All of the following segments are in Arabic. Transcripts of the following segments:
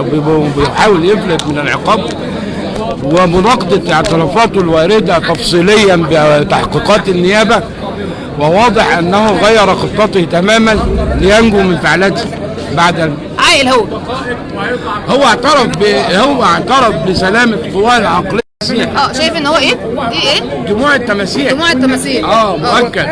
بيحاول يفلت من العقاب ومناقضة اعترافاته الواردة تفصيليا بتحقيقات النيابة وواضح أنه غير خطته تماما لينجو من فعلته بعد عاقل هو. هو اعترف ب... هو اعترف بسلامة قواه العقلية. آه شايف إن هو إيه؟ دي إيه؟ دموع التماسيح دموع التماثيل آه مؤكد.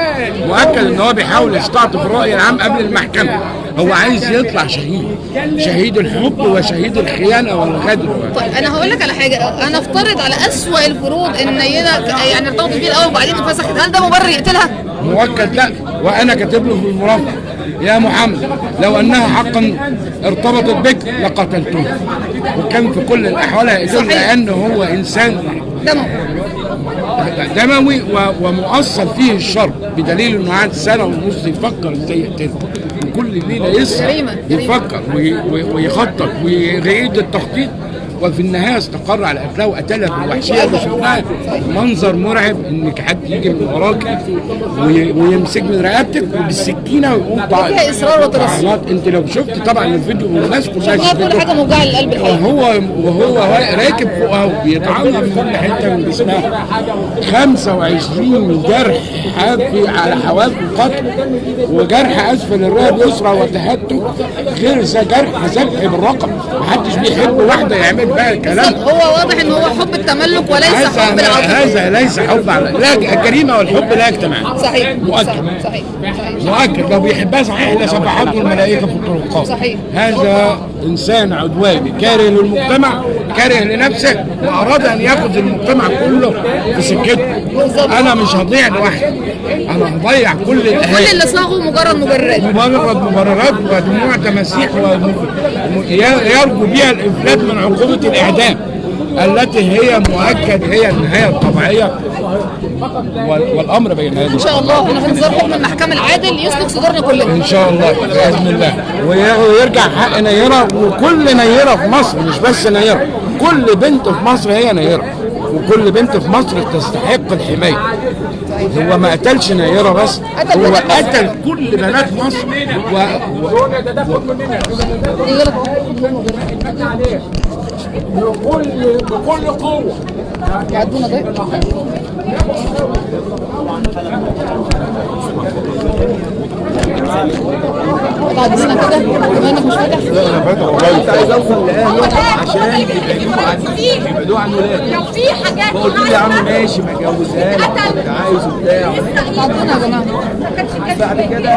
مؤكد إن هو بيحاول يستعطف الراي العام قبل المحكمة. هو عايز يطلع شهيد. شهيد الحب وشهيد الخيانة والغدر. طيب أنا هقول لك على حاجة. أنا أفترض على أسوأ الفروض إن نينا يعني ارتبطت بيه الأول وبعدين انفسخت هل ده مبرر يقتلها؟ مؤكد لا. وأنا كاتب له في المرافقه يا محمد لو أنها حقا ارتبطت بك لقتلتها. وكان في كل الأحوال هيقتل صحيح. لأنه هو إنسان دموي و- ومؤصل فيه الشر بدليل إنه قعد سنة ونص يفكر إزاي يقتله. وكل ليله يسهر. يفكر وي- وي- ويخطط ويعيد التخطيط. وفي النهاية استقر على قتلها وقتلها بالوحشية اللي شفناها منظر مرعب إنك حد يجي من وراك وي- ويمسك من رقبتك وبالسكينة ويقوم طع- فيها إصرار وترصد. أنت لو شفت طبعا الفيديو والناس كلها شفناها كل. حاجة موجعه للقلب الحقيقة وهو وهو راكب فوقها وبيتعرض في كل حتة من جسمها. 25 جرح حافي على حواف القتل وجرح أسفل الرئه اليسرى وتهتك. غير ذا جرح ذبح بالرقم. محدش بيحب واحدة يعمل بقى الكلام. هو واضح إن هو حب التملك وليس حب العاطفه هذا ليس حب على لا الجريمة والحب لا يجتمعان صحيح مؤكد. صحيح مؤكد. لو بيحبها صحيح لسبحته الملائكة في الطرقات. صحيح. هذا إنسان عدواني كاره للمجتمع كاره لنفسه وأراد أن يأخذ المجتمع كله في سكته. أنا مش هضيع لوحدي. أنا هضيع كل كل الأهالي. اللي صاغوا مجرد مبررات مجرد مبررات ودموع تماسيح ويرجو بها الإفلات من عقوبة الإعدام التي هي مؤكد هي النهاية الطبيعية وال- والأمر بين هذه إن شاء الله. انتظار حكم المحكمة العادل يسلك صدورنا كلنا. إن شاء الله بإذن الله. وي- ويرجع حق نيرة وكل نيرة في مصر مش بس نيرة. كل بنت في مصر هي نيرة. وكل بنت في مصر تستحق الحماية. هو ما قتلش نيره بس قتل هو بنات مصر. قتل كل بنات مصر. و... بكل قوة. يعدونا تعدينا كده. بما إنك مش فاتح. كنت عايز أوصل لاهله عشان يبعدوه عني يبعدوه عن ولاده لو في حاجات فقلت له يا عم ماشي ما كنت عايز وبتاع. تعدونا يا جماعة. بعد كده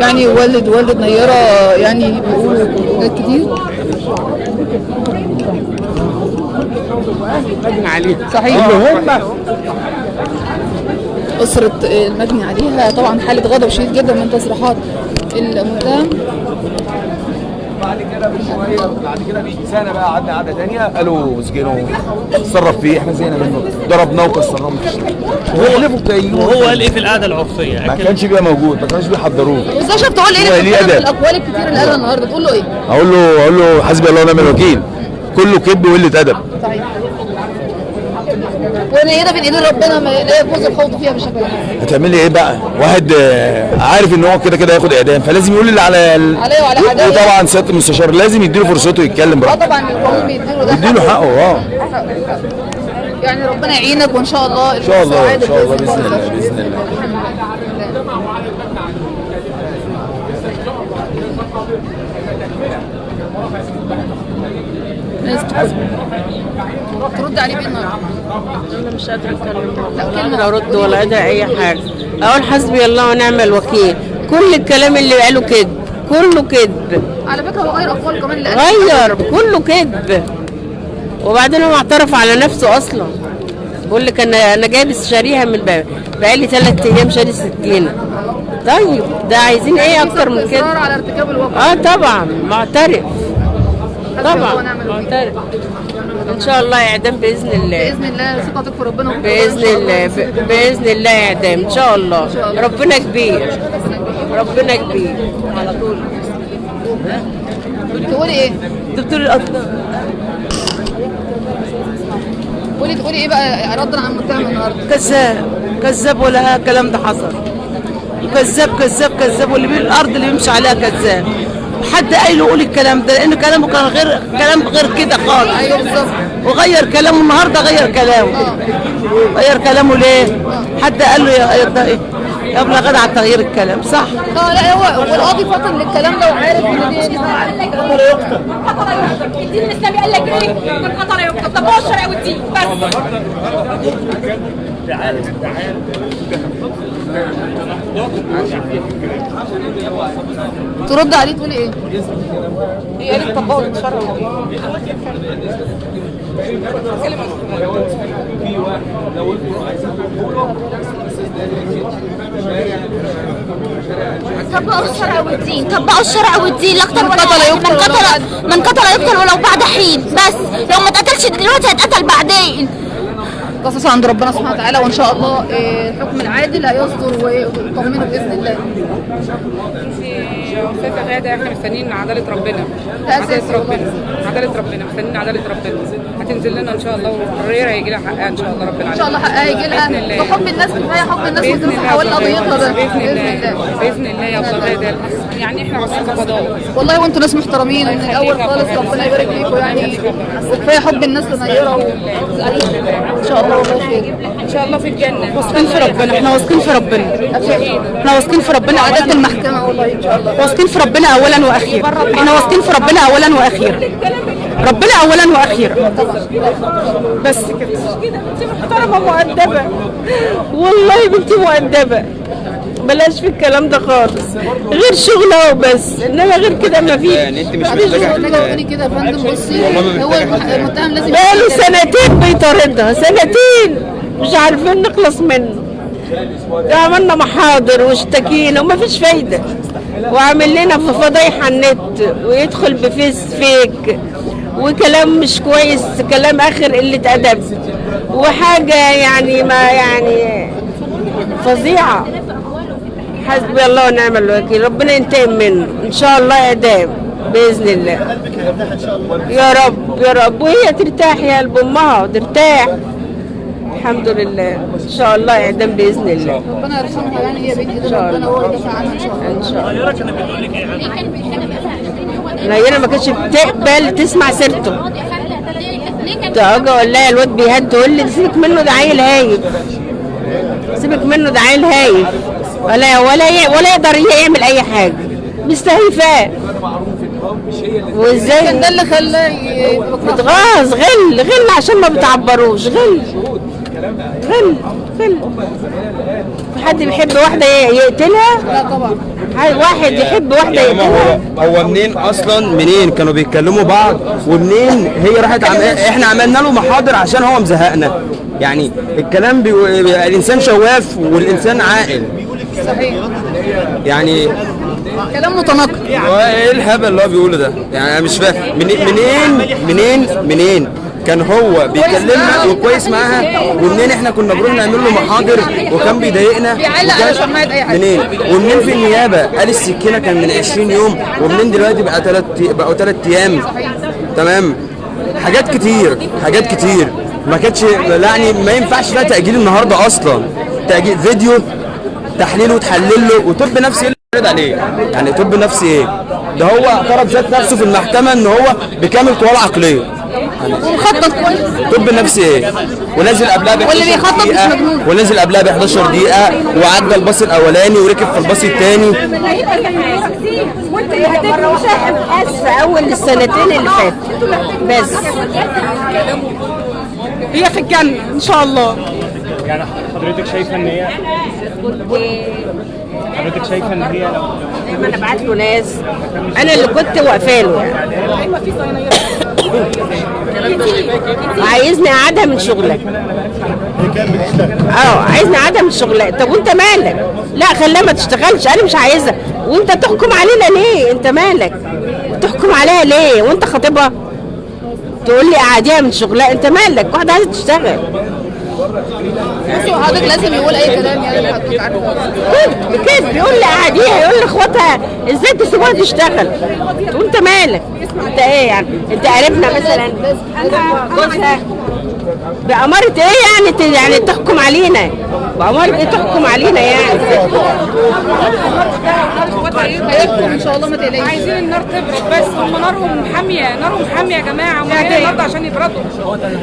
يعني والد والد نيرة يعني بيقولوا حاجات كتير. صحيح. اللي هم أسرة المجني عليها طبعا حالة غضب شديد جدا من تصريحات المتهم بعد كده بشويه بعد كده بيجي سنه بقى قعدنا قعدة ثانية قالوا اسجنوا اتصرف فيه. إحنا زينا منه. ضربناه وكسرناه وحلفوا كيوم وهو قال إيه في القعدة العرفيه ما كانش بيبقى موجود. ما كانوش بيحضروه. شفت تقول إيه في. الأقوال الكتير اللي قالها النهارده. تقول له إيه؟ أقول له أقول له حسبي الله ونعم الوكيل. كله كذب وقلة أدب. صحيح. ونيرة بين ايدين ربنا ما لا يجوز الخوض فيها بشكل عام. هتعملي إيه بقى؟ واحد آه، عارف إن هو كده كده هياخد إعدام فلازم يقول اللي على ال... عليه وعلى حدايا. وطبعا سيادة المستشار لازم يديله فرصته يتكلم آه براحته. طبعا القانون بيديله ده. يديله حقه آه. يعني ربنا يعينك وإن شاء الله إن شاء الله إن شاء الله بإذن الله بإذن الله. ترد عليه بايه النهارده؟ أنا مش قادرة أتكلم. لا، أرد ولا قادره أي حاجة. أقول حسبي الله ونعم الوكيل. كل الكلام اللي قاله كذب. كله كذب. على فكرة هو غير أقوال كمان اللي قالها. غير. كله كذب. وبعدين هو اعترف على نفسه أصلا. بيقول لك أنا أنا جايب شاريها من بقى بقالي ثلاث أيام شاري سكينه طيب ده عايزين إيه أكتر من كده؟ على ارتكاب الواقع. آه طبعا. معترف. طبعا. معترف إن شاء الله اعدام بإذن الله. بإذن الله ثقتك في ربنا. بإذن الله بإذن الله اعدام إن شاء الله. ربنا كبير. ربنا كبير. على طول. تقولي إيه؟ دكتور الأطفال. قولي تقولي إيه بقى؟ ردا عن المتهم النهارده؟ كذاب. كذاب ولا الكلام ده حصل. كذاب كذاب كذاب. واللي بيه الأرض اللي بيمشي عليها كذاب. حد قايل له قول الكلام ده؟ لأن كلامه كان غير كلام غير كده خالص. أيوه بالظبط. وغير كلامه النهارده غير كلامه. غير كلامه ليه؟ حد قال له يا إيه؟ ابن غدا على تغيير الكلام صح؟ آه لا هو والقاضي فاطن للكلام ده وعارف إن دي دي الدين الإسلامي قال لك إيه؟ من قطر يقتل طب هو الشرع والدين؟ ترد عليه تقولي إيه؟ هي قالت طبقوا الشرع طبقوا الشرع والدين. طبقوا الشرع والدين لا أكتر ولا قتل من قتل. من قتل يقتل ولو بعد حين. بس لو ما اتقتلش دلوقتي هيتقتل بعدين. قصص عند ربنا سبحانه وتعالى وإن شاء الله آه، الحكم العادل هيصدر ويطمنوا بإذن الله. وفاة غادة إحنا مستنيين عدالة ربنا. ده عدالة أساسي ربنا. عدالة ربنا مستنيين عدالة ربنا. هتنزل لنا إن شاء الله والحرية هيجي لها حقها إن شاء الله ربنا إن شاء الله حقها يجي لها. الله. بحب الناس كفايه حب الناس الله حوالي يا أبو قضيتها ده. بإذن الله. الله. بإذن الله يا أبو غادة يعني إحنا واقفين كقضاء والله وأنتوا ناس محترمين من الأول خالص ربنا يبارك فيكم يعني. وكفاية حب الناس لنيره. إن شاء الله والله خير. إن شاء الله في الجنة. واثقين في ربنا. إحنا واثقين في ربنا. إحنا واثقين في ربنا. اولا المحكمة والله إن شاء الله. واثقين في ربنا اولا وأخيرا. إحنا واثقين في ربنا اولا وأخيرا. ربنا اولا وأخيرا. بس كده. بنتي محترمة مؤدبة. والله بنتي مؤدبة. بلاش في الكلام ده خالص. غير شغلها وبس. إنما غير كده ما فيش. يعني أنت مش محتاجة كده يا فندم. بصي هو المتهم لازم بقاله سنتين بيطاردها. سنتين. مش عارفين نخلص منه. عملنا محاضر واشتكينا ومفيش فايدة. وعامل لنا في فضايح على النت. ويدخل بفيس فيك. وكلام مش كويس كلام آخر قلة أدب. وحاجة يعني ما يعني فظيعة. حسبي الله ونعم الوكيل. ربنا ينتقم منه. إن شاء الله اعدام بإذن الله. يا رب يا رب. وهي ترتاح يا قلب أمها. ترتاح. الحمد لله. إن شاء الله اعدام بإذن الله. ربنا يرحمها. يعني هي بنت إن شاء ربنا الله. هو يدافع عنها إن شاء الله. إن شاء الله. نيرة ما كانتش بتقبل تسمع سيرته. أجي أقول لها الواد بيهد تقول لي سيبك منه ده عيل هايف. سيبك منه ده عيل هايف. ولا ولا ولا يقدر يعمل أي حاجة. مستهيفاه. وإزاي؟ ده اللي خلاه ي- يبقى بتغاظ غل غل عشان ما بتعبروش غل. غل. غل في حد بيحب واحدة ي- يقتلها؟ لا طبعا. واحد يحب واحدة يا ماما يقتلها؟ هو هو منين أصلا منين؟ كانوا بيتكلموا بعض ومنين هي راحت عم... إحنا عملنا له محاضر عشان هو مزهقنا. يعني الكلام بي... الإنسان شواف والإنسان عاقل. صحيح. يعني كلام متناقض. هو إيه الهبل اللي هو بيقوله ده؟ يعني أنا مش فاهم. منين منين منين منين؟ كان هو بيكلمنا وكويس معاها ومنين إحنا كنا بنروح نعمل له محاضر وكان بيضايقنا بيعلق على أي حاجة. منين؟ ومنين في النيابة؟ قال السكينة كان من 20 يوم ومنين دلوقتي بقى ثلاث بقوا ثلاث أيام؟ تمام؟ حاجات كتير حاجات كتير. ما كانتش يعني ما ينفعش فيها تأجيل النهارده أصلا. تأجيل فيديو تحليله وتحلل له وطب نفسي إيه اللي عليه؟ يعني طب نفسي إيه؟ ده هو اعترف ذات نفسه في المحكمة إن هو بكامل قواه العقليه ومخطط كويس. طب نفسي إيه ونزل قبلها ب واللي 11 بيخطط مش مجنون. ونزل قبلها ب 11 دقيقة وعدى الباص الأولاني وركب في الباص الثاني في أول السنتين اللي فاتوا. بس. هي في الجنة إن شاء الله. يعني حضرتك شايفة إن هي حضرتك شايفة إن هي لو دايما أبعت له ناس. أنا اللي كنت واقفة له. يعني عايزني اقعدها من شغلك. آه عايزني اقعدها من شغلك. طب وانت مالك؟ لا خليها ما تشتغلش. أنا مش عايزها وانت تحكم علينا ليه؟ انت مالك؟ تحكم عليها ليه؟ وانت خاطبها تقول لي قعديها من شغلها. انت مالك؟ واحدة عايزة تشتغل. بصي حضرتك لازم يقول أي كلام يعني حضرتك عارفه كده كده بيقول لي قعديها يقول لاخواتها إزاي تسيبوها تشتغل؟ وانت مالك؟ أنت إيه يعني؟ أنت قريبنا مثلا. جوزها بأمارة إيه يعني ت- يعني تحكم علينا؟ بأمارة إيه تحكم علينا يعني؟ إن شاء الله ما تقلقيش. عايزين النار تبرد بس هم نارهم حاميه نارهم حاميه يا جماعة. هم جايين النهارده عشان يبردوا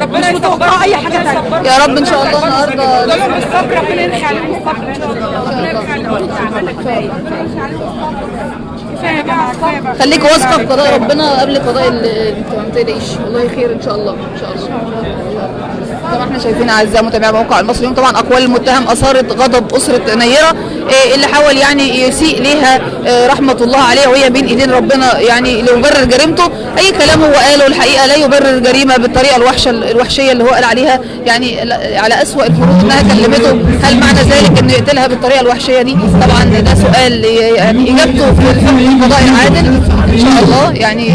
ربنا يستر. أي حاجة ثانية يا رب إن شاء الله النهارده لهم الصبر ربنا ينحي عليهم الصبر ان شاء الله ربنا ينحي عليهم بقى. خليك واثقة في قضاء ربنا قبل قضاء ال- انت ما تقلقيش. والله خير إن شاء الله. إن شاء الله. طبعا إحنا شايفين أعزائي متابعي موقع المصري اليوم طبعا أقوال المتهم أثارت غضب أسرة نيرة إيه اللي حاول يعني يسيء ليها إيه رحمة الله عليها وهي بين إيدين ربنا يعني ليبرر جريمته. أي كلام هو قاله الحقيقة لا يبرر جريمة بالطريقة الوحشة الوحشية اللي هو قال عليها. يعني على أسوأ الفروض إنها كلمته. هل معنى ذلك إنه يقتلها بالطريقة الوحشية دي؟ طبعا ده سؤال يعني إجابته في الحكم القضائي العادل. إن شاء الله. يعني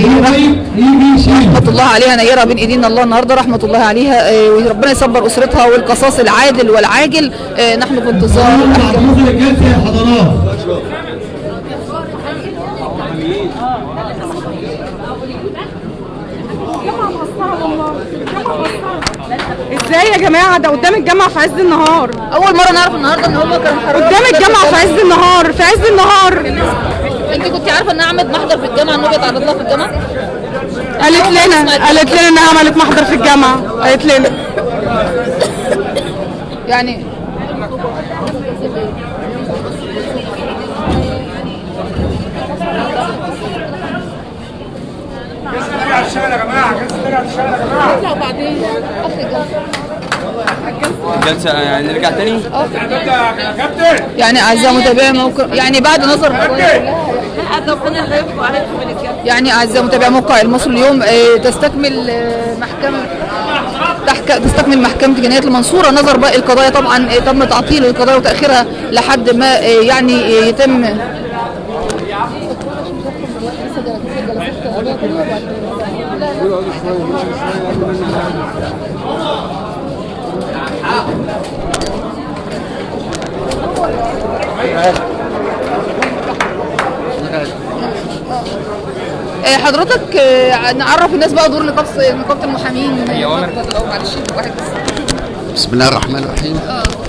رحمة الله عليها نيرة بين ايدينا الله النهارده رحمة الله عليها. آه، وربنا يصبر أسرتها والقصاص العادل والعاجل. آه، نحن في انتظار. يا حضرات إزاي يا جماعة؟ ده قدام الجامعة في عز النهار. أول مرة نعرف النهارده إن هم كانوا قدام الجامعة في عز النهار في عز النهار. انت كنت عارفة ان احمد محضر في الجامعة انه بيتعرض لها في الجامعة؟ قالت لنا قالت لنا انها عملت محضر في الجامعة. قالت لنا. يعني جلسة يعني نرجع تاني؟ يعني اعزائي متابعي موقع يعني بعد نظر يعني أعزائي متابعي موقع المصري اليوم آه، تستكمل آه، محكمة. تستكمل محكمة جنايات المنصورة نظر باقي القضايا طبعا آه، تم تعطيل القضايا وتأخيرها لحد ما يعني يتم آه، حضرتك آه، نعرف الناس بقى دور نقابة نقابة المحامين معلش واحد بس. بسم الله الرحمن الرحيم.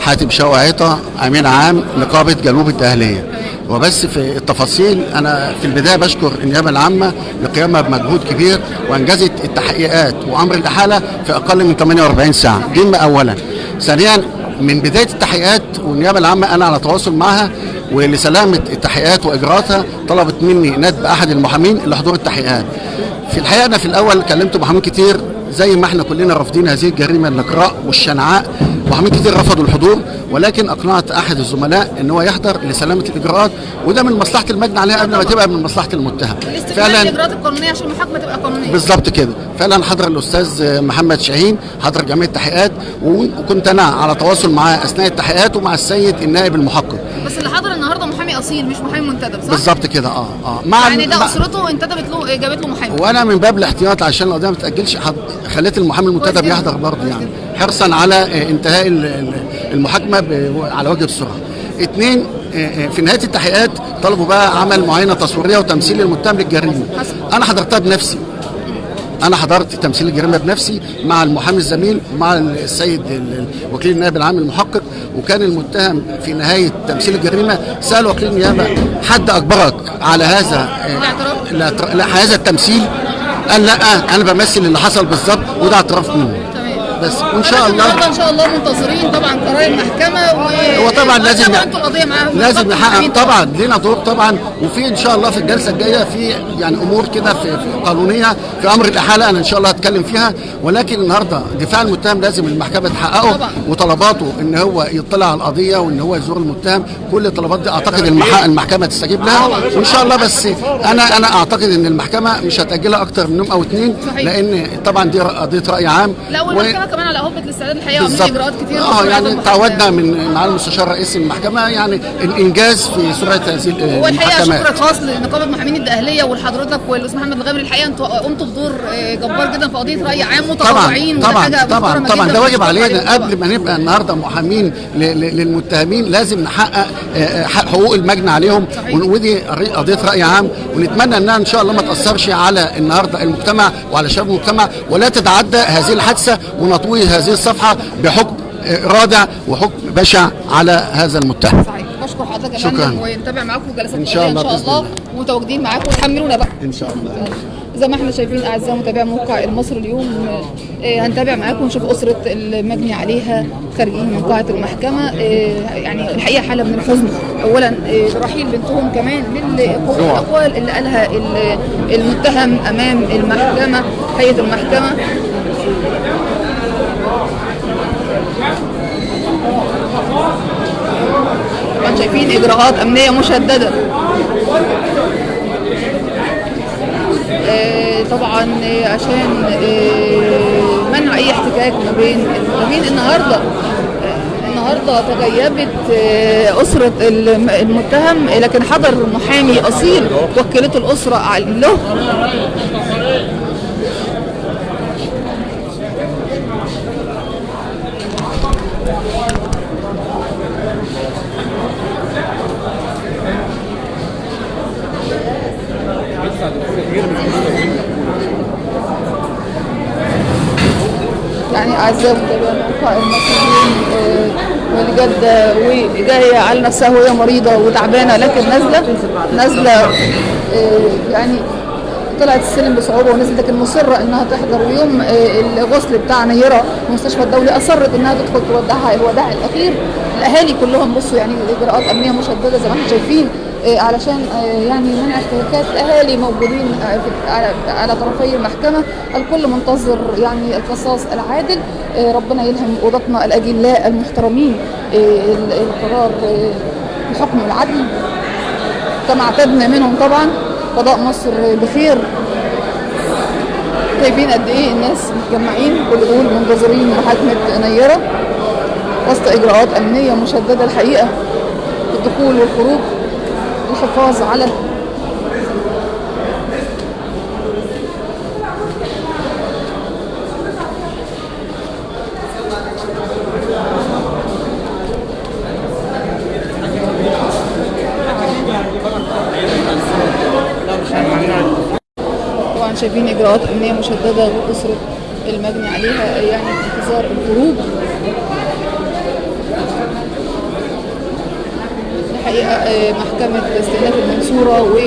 حاتم شوعيطة أمين عام نقابة جنوب الدهلية. وبس في التفاصيل أنا في البداية بشكر النيابة العامة لقيامها بمجهود كبير وأنجزت التحقيقات وأمر الإحالة في أقل من 48 ساعة. دي أولا. ثانيا من بداية التحقيقات والنيابة العامة أنا على تواصل معها ولسلامة التحقيقات وإجراءاتها طلبت مني ندب أحد المحامين لحضور التحقيقات. في الحقيقة أنا في الأول كلمت محامين كتير زي ما إحنا كلنا رافضين هذه الجريمة النقراء والشنعاء. محامين كتير رفضوا الحضور ولكن أقنعت أحد الزملاء إن هو يحضر لسلامة الإجراءات وده من مصلحة المجني عليها قبل ما تبقى من مصلحة المتهم استكمال الاجراءات القانونية عشان المحاكمة تبقى قانونية. بالظبط كده. فعلا حضر الأستاذ محمد شاهين حضر جميع التحقيقات وكنت أنا على تواصل معاه أثناء التحقيقات ومع السيد النائب المحقق بس اللي حضر النهارده محامي أصيل مش محامي منتدب صح؟ بالظبط كده آه آه مع يعني ده أسرته انتدبت له جابت له محامي وأنا من باب الاحتياط عشان القضية ما تاجلش حد خليت المحامي المنتدب يحضر برضه يعني حرصا على آه، انتهاء ال- ال- المحاكمة على وجه السرعه. اثنين آه، آه، في نهاية التحقيقات طلبوا بقى عمل معاينة تصويرية وتمثيل المتهم للجريمة. أنا حضرتها بنفسي. أنا حضرت تمثيل الجريمه بنفسي مع المحامي الزميل مع السيد ال- ال- وكيل النائب العام المحقق وكان المتهم في نهاية تمثيل الجريمة سأل وكيل النيابة حد أجبرك على هذا آه، لا هذا التمثيل؟ قال لا أنا بمثل اللي حصل بالظبط وده اعتراف منه بس وإن شاء الله. إن شاء الله منتظرين طبعا قرار المحكمة و هو طبعا لازم طبعا أنتوا القضية معاهم. لازم نحقق. طبعا. لينا دور طبعا. وفي إن شاء الله في الجلسة الجاية في يعني أمور كده في, في قانونية في أمر الإحالة أنا إن شاء الله هتكلم فيها. ولكن النهارده دفاع المتهم لازم المحكمة تحققه. طبعا. وطلباته إن هو يطلع على القضية وإن هو يزور المتهم. كل الطلبات دي أعتقد المح- المحكمة تستجيب لها. وإن شاء الله بس أنا أنا أعتقد إن المحكمة مش هتأجلها أكتر من يوم أو اثنين صحيح. لأن طبعا دي قضية رأي عام. لا كمان على هبه الاستعداد الحقيقة بالظبط. إجراءات كتير آه يعني. تعودنا من مع المستشار رئيس المحكمة يعني الانجاز في سرعة هذه هو الحقيقة المحكمات شكر خاص لنقابة محامين الدقهلية ولحضرتك والأستاذ محمد الغامري الحقيقة أنتوا قمتوا بدور آه، جبار جدا في قضية رأي عام طبعا متطوعين طبعا طبعا طبعا. جدا ده واجب علينا. قبل ما نبقى النهارده محامين للمتهمين لازم نحقق آه، آه، حق- حقوق المجني عليهم ودي قضيه رأي عام. ونتمنى إنها إن شاء الله ما تأثرش على النهارده المجتمع وعلى شباب المجتمع. ولا تتعدى هذه الحادثة مطوي هذه الصفحة بحكم رادع وحكم بشع على هذا المتهم. صحيح. بشكر حضرتك يا. فندم ونتابع معاكم جلسات إن شاء الله ان شاء الله ومتواجدين معاكم. وتحملونا بقى. إن شاء الله. زي ما إحنا شايفين أعزائي متابعي موقع المصري اليوم آه، هنتابع معاكم ونشوف أسرة المجني عليها خارجين من قاعة المحكمة. آه، يعني الحقيقة حالة من الحزن. اولا آه، رحيل بنتهم كمان للاقوال اللي قالها ال- المتهم أمام المحكمة هيئة المحكمة. شايفين إجراءات أمنية مشددة. آه، طبعا آه، عشان آه، منع أي احتكاك ما بين المتهمين النهارده النهارده تغيبت أسرة الم- المتهم لكن حضر محامي أصيل وكلته الأسرة له. يعني متابعي موقع المصريين واللي جد وجايه على نفسها وهي مريضة وتعبانة لكن نازله نازلة آه، يعني طلعت السلم بصعوبة ونزلت لكن مصرة إنها تحضر يوم آه، الغسل بتاع نيره المستشفى الدولي أصرت إنها تدخل تودعها الوداع الأخير. الأهالي كلهم بصوا يعني اجراءات امنيه مشددة زي ما إحنا شايفين. علشان آه، يعني منع احتكاكات أهالي موجودين في- على طرفي المحكمة الكل منتظر يعني القصاص العادل. ربنا يلهم قضاتنا الأجلاء المحترمين ال- القرار بحكم العدل. كما اعتدنا منهم طبعا. قضاء مصر بخير. شايفين قد إيه الناس متجمعين كل دول منتظرين محاكمه نيره وسط إجراءات أمنية مشددة الحقيقة في الدخول والخروج. الحفاظ على طبعا شايفين إجراءات أمنية مشددة وأسرة المجني عليها يعني انتظار الخروج الحقيقة آه، محكمة استئناف المنصورة و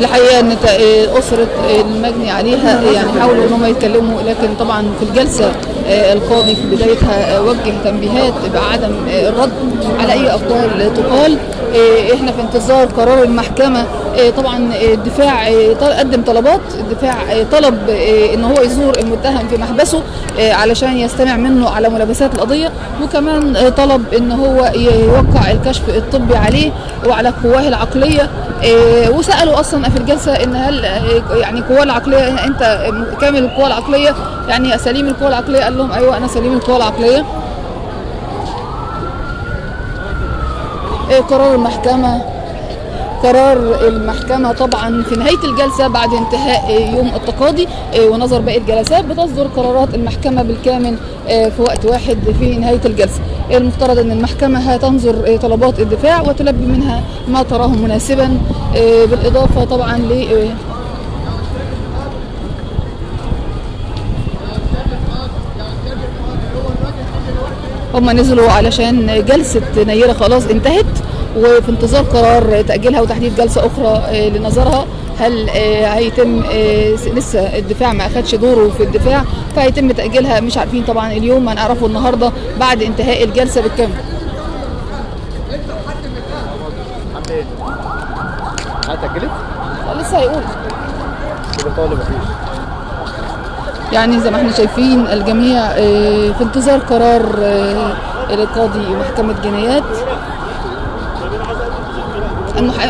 الحقيقة إن آه، أسرة المجني عليها يعني حاولوا إن هم يتكلموا لكن طبعا في الجلسة القاضي في بدايتها آه، وجه تنبيهات بعدم آه، الرد على أي أقوال تقال. آه، إحنا في انتظار قرار المحكمة. آه، طبعا آه، الدفاع آه، قدم طلبات. الدفاع آه، طلب آه، إن هو يزور المتهم في محبسه آه، علشان يستمع منه على ملابسات القضية. وكمان آه، طلب إن هو يوقع الكشف الطبي عليه وعلى قواه العقلية. آه، وسألوا أصلا في الجلسة إن هل آه، يعني قواه العقلية أنت كامل القوى العقلية يعني سليم القوى العقلية قال لهم أيوه أنا سليم القوى العقلية. آه، قرار المحكمة؟ قرار المحكمة طبعا في نهاية الجلسة بعد انتهاء يوم التقاضي آه، ونظر باقي الجلسات بتصدر قرارات المحكمة بالكامل آه، في وقت واحد في نهاية الجلسة. المفترض أن المحكمة هتنظر طلبات الدفاع وتلبي منها ما تراه مناسبا بالإضافة طبعا ل هم نزلوا علشان جلسة نيرة خلاص انتهت وفي انتظار قرار تأجيلها وتحديد جلسة أخرى آه، لنظرها. هل آه، هيتم آه، لسه الدفاع ما أخدش دوره في الدفاع فهيتم تأجيلها. مش عارفين طبعا اليوم هنعرفه النهاردة بعد انتهاء الجلسة بالكامل. هتأجلت؟ لسه هيقول. كده طالب مفيش يعني زي ما إحنا شايفين الجميع آه، في انتظار قرار آه، القاضي محكمة جنايات.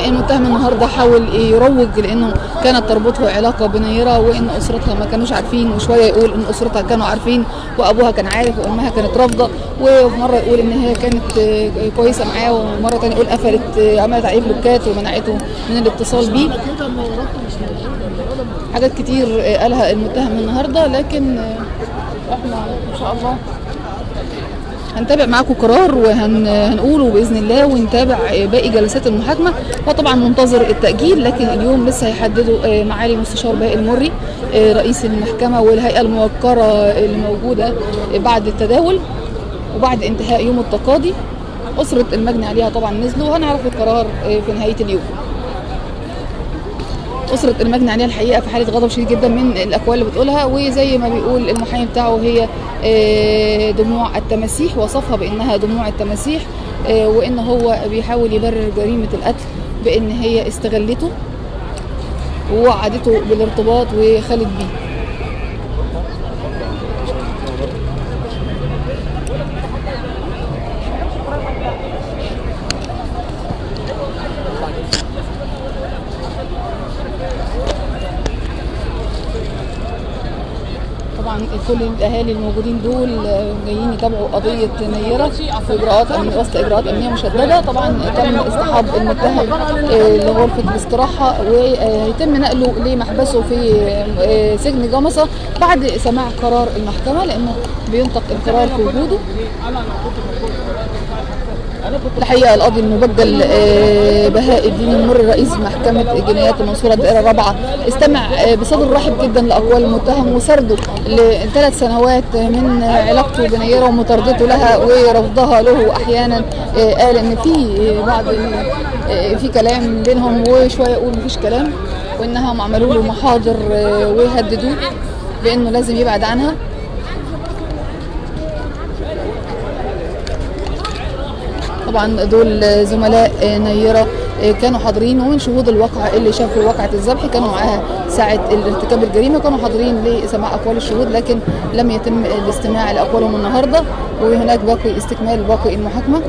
المتهم النهارده حاول يروج لإنه كانت تربطه علاقة بنيره وان أسرتها ما كانوش عارفين وشوية يقول ان أسرتها كانوا عارفين وأبوها كان عارف وأمها كانت رافضة. ومرة يقول إن هي كانت آه، كويسة معاه ومرة ثانية يقول قفلت عملت عليه بلوكات ومنعته من الاتصال بيه. حاجات كتير قالها المتهم النهارده لكن إحنا إن شاء الله هنتابع معاكم قرار وهنقوله بإذن الله ونتابع باقي جلسات المحاكمة. هو طبعا منتظر التأجيل لكن اليوم لسه هيحددوا آه، معالي مستشار باقي المري آه، رئيس المحكمة والهيئة الموقرة اللي موجودة بعد التداول وبعد انتهاء يوم التقاضي. أسرة المجني عليها طبعا نزلوا وهنعرف القرار آه، في نهاية اليوم. أسرة المجني عليها الحقيقة في حالة غضب شديد جدا من الأقوال اللي بتقولها وزي ما بيقول المحامي بتاعه هي آه، دموع التماسيح وصفها بأنها دموع التماسيح آه، وإن هو بيحاول يبرر جريمة القتل بأن هي استغلته ووعدته بالارتباط وخلت بيه طبعا كل الأهالي الموجودين دول جايين يتابعوا قضية نيرة في اجراءات أمن وسط إجراءات امنيه مشددة. طبعا تم اصطحاب المتهم آه، لغرفة الاستراحة وهيتم نقله لمحبسه في آه، سجن جمصه بعد سماع قرار المحكمة لأنه بينطق القرار في وجوده. الحقيقة القاضي المبجل آه، بهاء الدين المر رئيس محكمة جنايات المنصورة الدائرة الرابعة. استمع آه، بصدر رحب جدا لأقوال المتهم وسرده لثلاث سنوات من علاقته بنيره ومطاردته لها ورفضها له أحيانا. آه، قال إن في بعض في كلام بينهم وشوية يقول مفيش كلام وانهم عملوا له محاضر وهددوه بإنه لازم يبعد عنها. طبعا دول زملاء نيرة كانوا حاضرين ومن شهود الواقعة اللي شافوا واقعة الذبح كانوا معاها ساعة ارتكاب الجريمة كانوا حاضرين لسماع أقوال الشهود لكن لم يتم الاستماع لأقوالهم النهاردة. وهناك باقي استكمال باقي المحاكمة.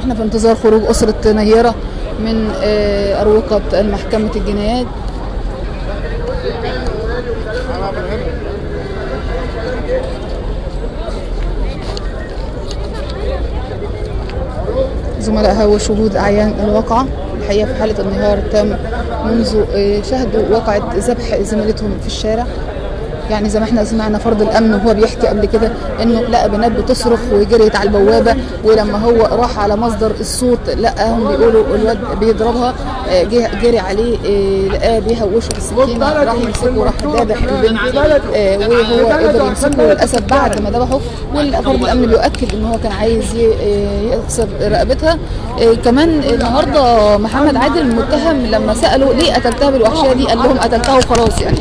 إحنا في انتظار خروج أسرة نيرة. من آه، أروقة محكمة الجنايات. زملائها وشهود أعيان الواقعة. الحقيقة في حالة انهيار تام منذ آه، شهدوا واقعة ذبح زميلتهم في الشارع. يعني زي ما إحنا سمعنا فرد الأمن وهو بيحكي قبل كده إنه لقى بنات بتصرخ وجريت على البوابة ولما هو راح على مصدر الصوت لقاهم بيقولوا الواد بيضربها آه، جه جري عليه آه، لقاه بيهوشه بالسكينه راح يمسكه راح ذابح البنت آه، وهو قدر يمسكه للأسف بعد ما ذبحه والفرد الأمن بيؤكد إن هو كان عايز يكسر رقبتها. كمان النهارده محمد عادل المتهم لما سالوا ليه قتلتها بالوحشية دي؟ قال لهم قتلتها وخلاص يعني.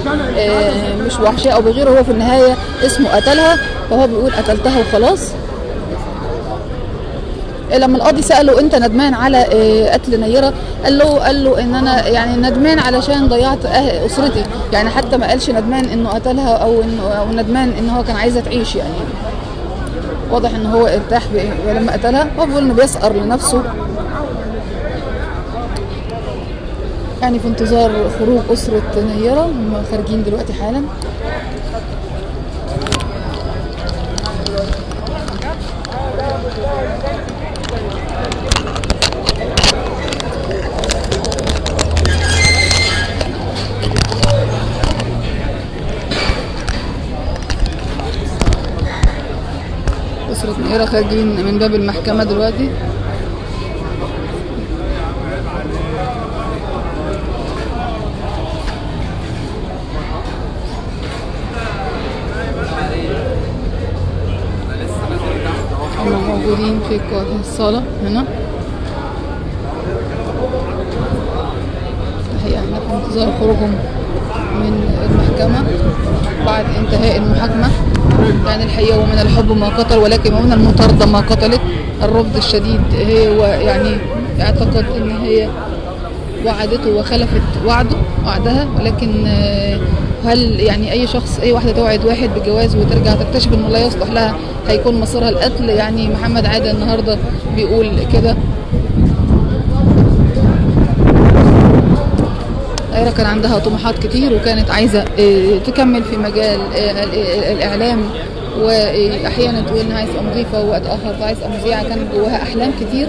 مش وحشية أو بغيره هو في النهاية اسمه قتلها فهو بيقول قتلتها وخلاص. لما القاضي سأله أنت ندمان على آه، قتل نيرة؟ قال له قال له إن أنا يعني ندمان علشان ضيعت أه- أسرتي. يعني حتى ما قالش ندمان إنه قتلها أو إنه ندمان إن هو كان عايزها تعيش يعني. واضح إن هو ارتاح لما قتلها هو بيقول إنه بيسأر لنفسه. يعني في انتظار خروج أسرة نيرة هم خارجين دلوقتي حالا. أسرة نيرة خارجين من باب المحكمة دلوقتي. هم موجودين في الصالة هنا. الحقيقة إحنا في انتظار خروجهم من المحكمة بعد انتهاء المحاكمة. يعني الحقيقة ومن الحب ما قتل ولكن ومن المطاردة ما قتلت. الرفض الشديد هو يعني اعتقد إن هي وعدته وخلفت وعده وعدها. ولكن آه، هل يعني أي شخص أي واحدة توعد واحد بالجواز وترجع تكتشف إنه لا يصلح لها هيكون مصيرها القتل؟ يعني محمد عادل النهارده بيقول كده. أيرا كان عندها طموحات كتير وكانت عايزة آه، تكمل في مجال آه، ال- ال- الإعلام وأحيانا تقول مضيفة ووقت آخر عايزة تبقى مذيعة كان جواها أحلام كتير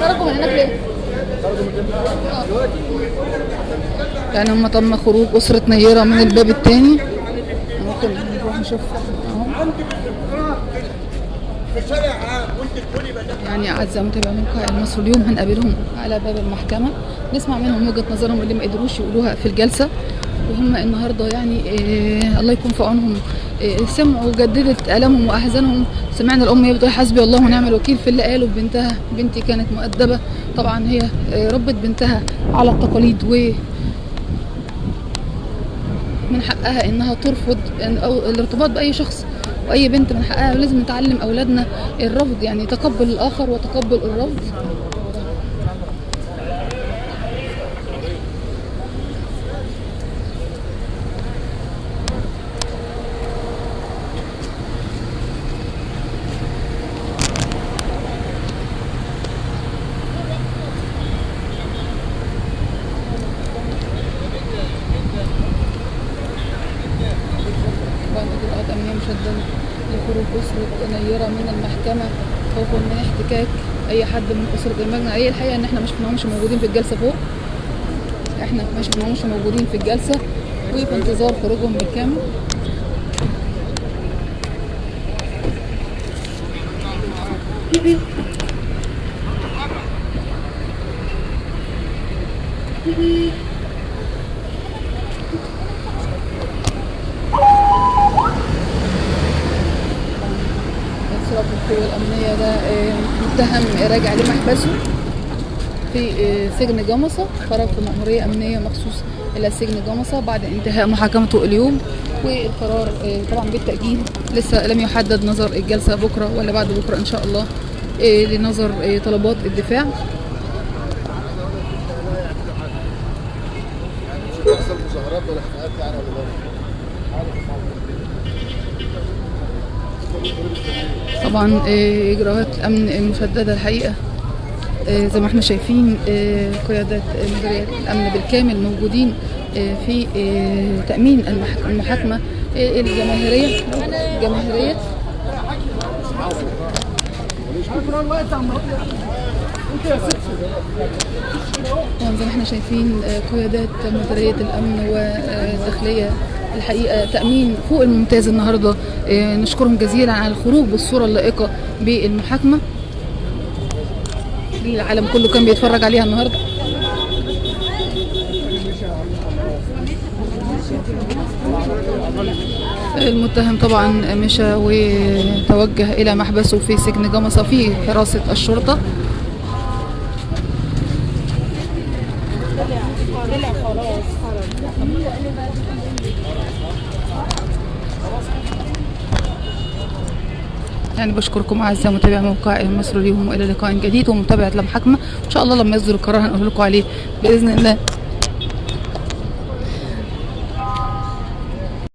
خرجوا من هناك ليه؟ يعني هم تم خروج أسرة نيرة من الباب الثاني ممكن نروح نشوف. يعني أعزائي متابعي موقع المصري اليوم هنقابلهم على باب المحكمة. نسمع منهم وجهة نظرهم اللي ما قدروش يقولوها في الجلسة. وهم النهارده يعني إيه الله يكون في عونهم. إيه سمعوا وجددت ألمهم وأحزانهم. سمعنا الأم بتقول حسبي الله ونعم الوكيل في اللي قاله. بنتها بنتي كانت مؤدبة. طبعا هي إيه ربت بنتها على التقاليد و من حقها إنها ترفض أو الارتباط بأي شخص وأي بنت من حقها لازم نتعلم أولادنا الرفض يعني تقبل الآخر وتقبل الرفض بعد إجراءات أمنية مشددة لخروج أسرة نيرة من المحكمة خوفا من احتكاك أي أسرة المجنى هي الحقيقة إن إحنا ما شفناهمش موجودين في الجلسة فوق. إحنا ما شفناهمش موجودين في الجلسة. وفي انتظار خروجهم بالكامل. انصراف القوى الأمنية ده آه، متهم راجع لمحبسه في آه، سجن جمصة خرج في مأمورية أمنية مخصوص إلى سجن جمصة بعد انتهاء محاكمته اليوم والقرار آه، طبعا بالتأجيل لسه لم يحدد نظر الجلسة بكرة ولا بعد بكرة إن شاء الله آه، لنظر طلبات الدفاع. طبعا آه، إجراءات أمن مشددة الحقيقة. آه، زي ما إحنا شايفين آه، قيادات مديرية الأمن بالكامل موجودين في تأمين المح- المحاكمة الجماهيرية. الجماهيريه زي ما إحنا شايفين قيادات مديرية الأمن والداخلية الحقيقة تأمين فوق الممتاز النهارده. آه، نشكرهم جزيلا على الخروج بالصورة اللائقة بالمحاكمة. العالم كله كان بيتفرج عليها النهارده. المتهم طبعا مشى وتوجه إلى محبسه في سجن جمصه في حراسة الشرطة. يعني بشكركم أعزائي متابعي موقع مصر اليوم وإلى لقاء جديد ومتابعة المحاكمه إن شاء الله لما يصدر القرار هنقول لكم عليه بإذن الله.